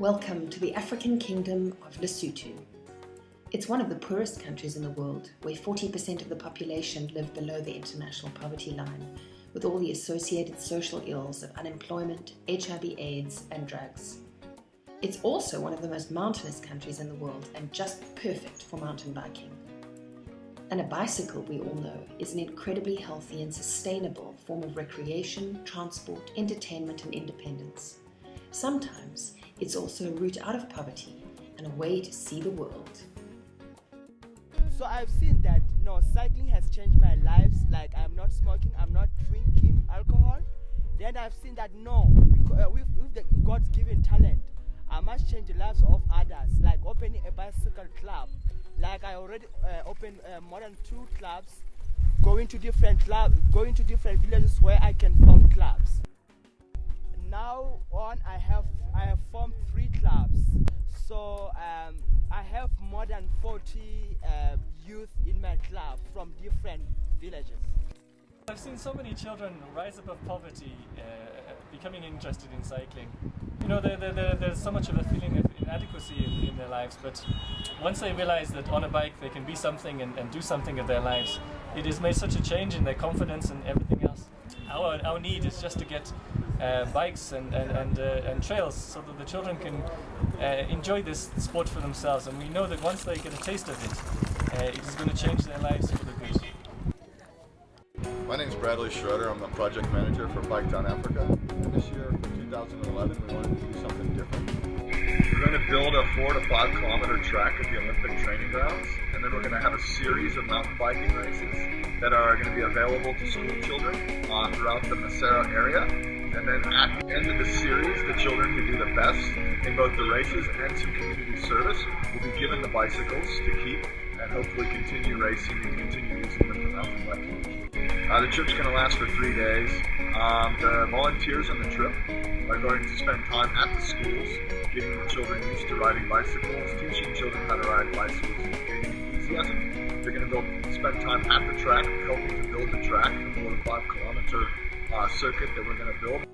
Welcome to the African Kingdom of Lesotho. It's one of the poorest countries in the world, where 40% of the population live below the international poverty line, with all the associated social ills of unemployment, HIV AIDS, and drugs. It's also one of the most mountainous countries in the world and just perfect for mountain biking. And a bicycle, we all know, is an incredibly healthy and sustainable form of recreation, transport, entertainment, and independence. Sometimes it's also a route out of poverty and a way to see the world. So I've seen that no cycling has changed my lives. Like I'm not smoking, I'm not drinking alcohol. Then I've seen that no, uh, with, with the God's given talent, I must change the lives of others. Like opening a bicycle club. Like I already uh, opened uh, more than two clubs, going to different clubs, going to different villages where I can form clubs. Now on, I have I have formed three clubs. So um, I have more than 40 uh, youth in my club from different villages. I've seen so many children rise above poverty, uh, becoming interested in cycling. You know, there's so much of a feeling of inadequacy in, in, their lives, but once they realize that on a bike they can be something and, and do something of their lives, it has made such a change in their confidence and everything else. Our, our need is just to get uh, bikes and, and, and, uh, and, trails so that the children can uh, enjoy this sport for themselves. And we know that once they get a taste of it, uh, it is going to change their lives for the good. My name is Bradley Schroeder. I'm the project manager for Bike Down Africa. And this year, for 2011, we wanted to do something different. We're going to build a four to five kilometer track at the Olympic training grounds, and then we're going to have a series of mountain biking races that are going to be available to school children uh, throughout the Maseru area and then at the end of the series, the children who do the best in both the races and some community service will be given the bicycles to keep and hopefully continue racing and continue using them for mountain biking. Uh, the trip's going to last for three days. Um, the volunteers on the trip are going to spend time at the schools, getting the children used to riding bicycles, teaching children how to ride bicycles, gaining enthusiasm. They're going to spend time at the track, helping to build the track, the four to five kilometer uh, circuit that we're going to build.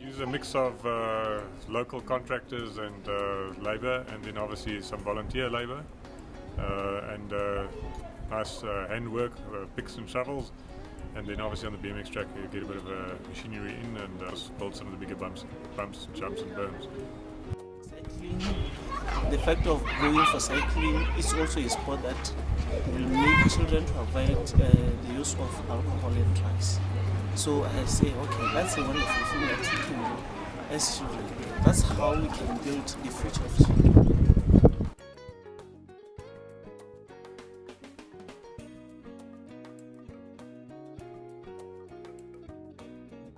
use a mix of uh, local contractors and uh, labour and then obviously some volunteer labour uh, and uh, nice uh, handwork, picks and shovels and then obviously on the BMX track you get a bit of machinery in and build some of the bigger bumps, bumps, jumps and berms. The fact of going for cycling is also a sport that will make children to avoid uh, the use of alcohol and drugs. So I say, okay, that's a wonderful thing that we can do as children. That's how we can build the future of children.